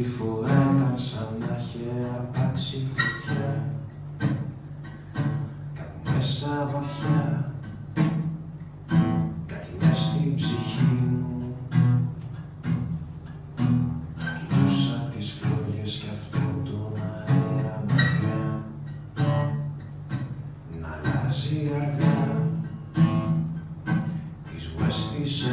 Αυτή φορά ήταν σαν να είχε αρπάξει φωτιά. Κάτι μέσα βαθιά. Κάτι μέσα στην ψυχή μου. Κοιτούσα τις φλόγες και αυτό τον αέρα μακριά. Να αλλάζει αργά. Τις West της